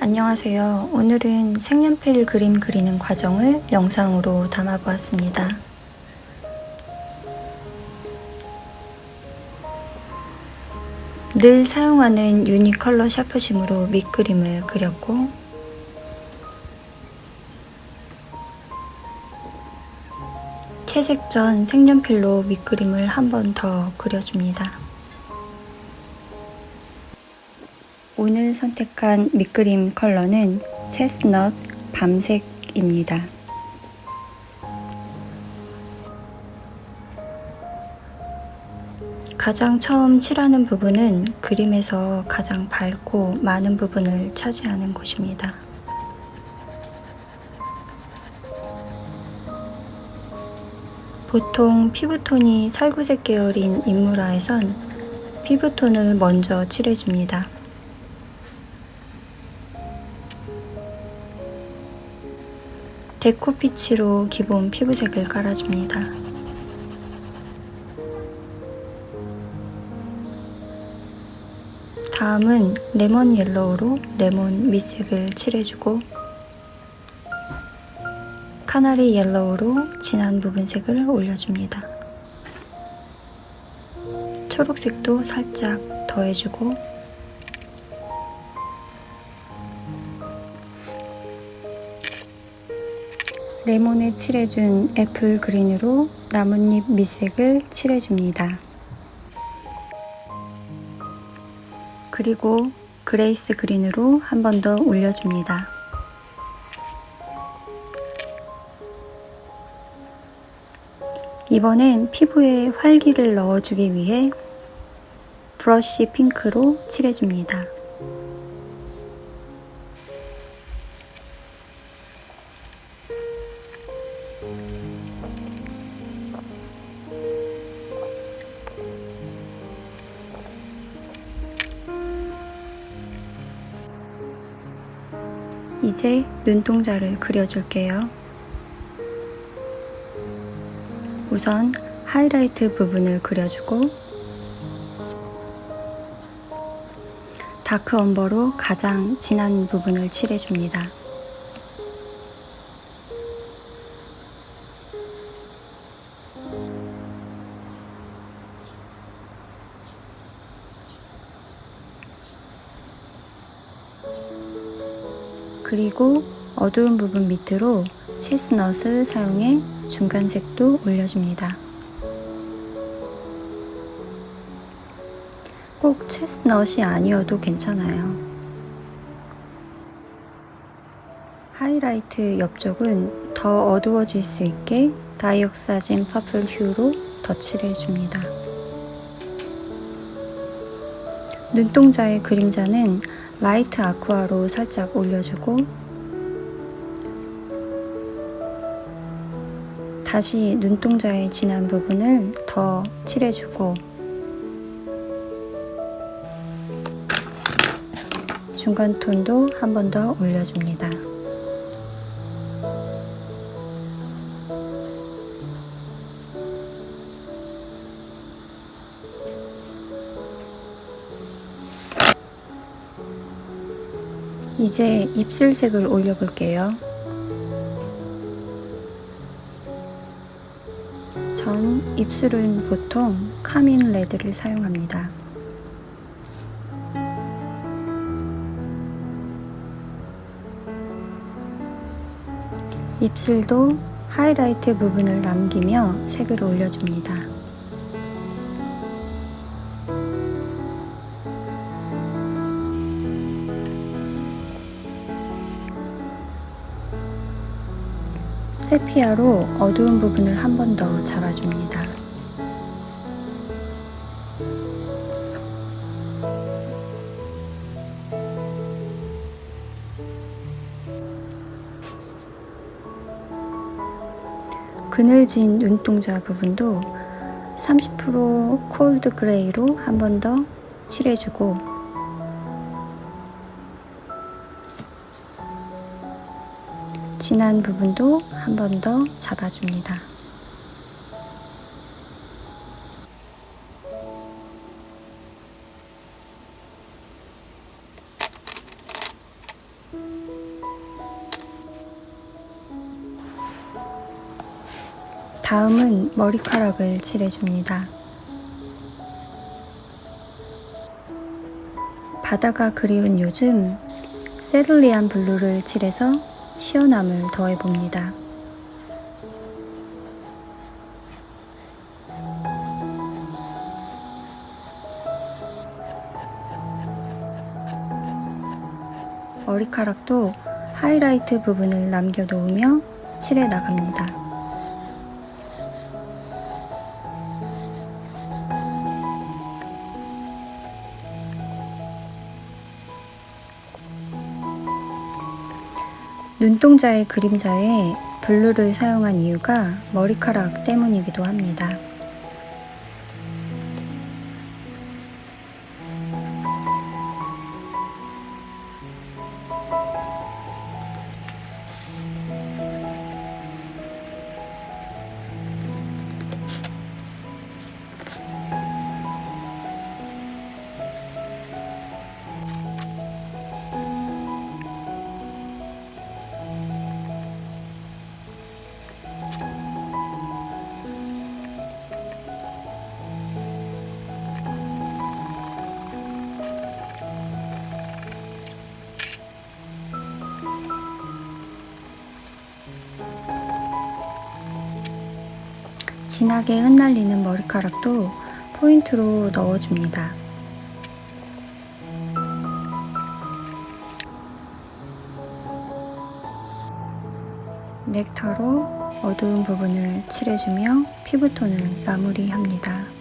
안녕하세요. 오늘은 색연필 그림 그리는 과정을 영상으로 담아보았습니다. 늘 사용하는 유니컬러 샤프심으로 밑그림을 그렸고 채색 전 색연필로 밑그림을 한 번 더 그려줍니다. 오늘 선택한 밑그림 컬러는 체스넛 밤색입니다. 가장 처음 칠하는 부분은 그림에서 가장 밝고 많은 부분을 차지하는 곳입니다. 보통 피부톤이 살구색 계열인 인물화에선 피부톤을 먼저 칠해줍니다. deco peach로 기본 피부색을 깔아줍니다. 다음은 lemon yellow로 레몬 밑색을 칠해주고 canary yellow로 진한 부분색을 올려줍니다. 초록색도 살짝 더해주고 레몬에 칠해준 apple green으로 나뭇잎 밑색을 칠해줍니다. 그리고 grass green으로 한 번 더 올려줍니다. 이번엔 피부에 활기를 넣어주기 위해 브러쉬 핑크로 칠해줍니다. 이제 눈동자를 그려줄게요. 우선 하이라이트 부분을 그려주고 다크 엄버로 가장 진한 부분을 칠해줍니다. 그리고 어두운 부분 밑으로 chestnut을 사용해 중간색도 올려줍니다. 꼭 체스넛이 아니어도 괜찮아요. 하이라이트 옆쪽은 더 어두워질 수 있게 다이옥사진 퍼플 휴로 덧칠해 줍니다. 눈동자의 그림자는 light aqua로 살짝 올려주고 다시 눈동자의 진한 부분을 더 칠해주고 중간 톤도 한 번 더 올려줍니다. 이제 입술색을 올려볼게요. 전 입술은 보통 카민 레드를 사용합니다. 입술도 하이라이트 부분을 남기며 색을 올려줍니다. 세피아로 어두운 부분을 한 번 더 잡아줍니다. 그늘진 눈동자 부분도 30% cold grey로 한 번 더 칠해주고 진한 부분도 한 번 더 잡아줍니다. 다음은 머리카락을 칠해줍니다. 바다가 그리운 요즘 세를리안 블루를 칠해서 시원함을 더해봅니다. 머리카락도 하이라이트 부분을 남겨놓으며 칠해 나갑니다. 눈동자의 그림자에 블루를 사용한 이유가 머리카락 때문이기도 합니다. 진하게 흩날리는 머리카락도 포인트로 넣어줍니다. 넥타로 어두운 부분을 칠해주며 피부톤을 마무리합니다.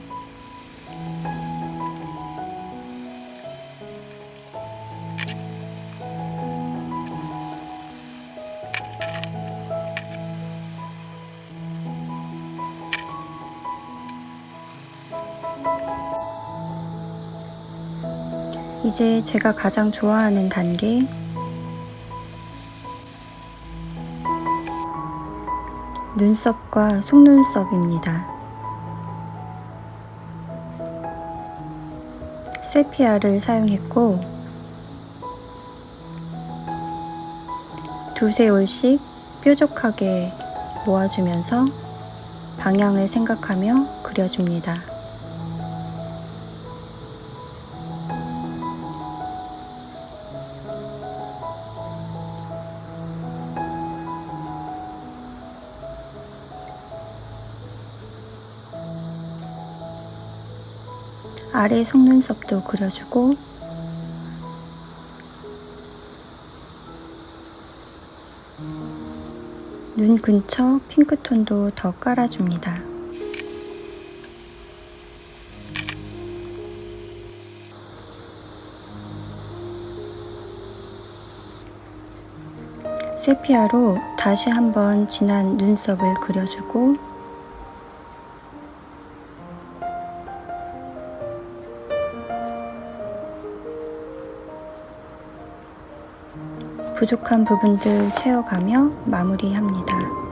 이제 제가 가장 좋아하는 단계 눈썹과 속눈썹입니다. 세피아를 사용했고 두세 올씩 뾰족하게 모아주면서 방향을 생각하며 그려줍니다. 아래 속눈썹도 그려주고 눈 근처 핑크톤도 더 깔아줍니다. 세피아로 다시 한번 진한 눈썹을 그려주고 부족한 부분들 채워가며 마무리합니다.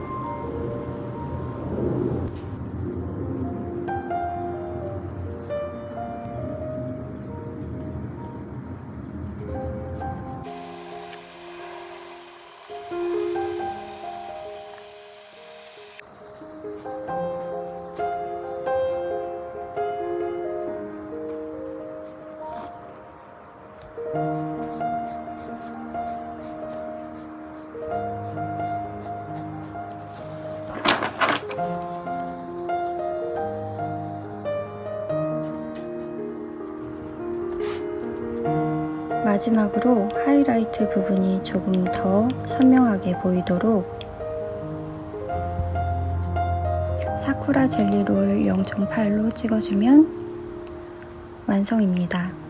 마지막으로 하이라이트 부분이 조금 더 선명하게 보이도록 사쿠라 젤리롤 0.8로 찍어주면 완성입니다.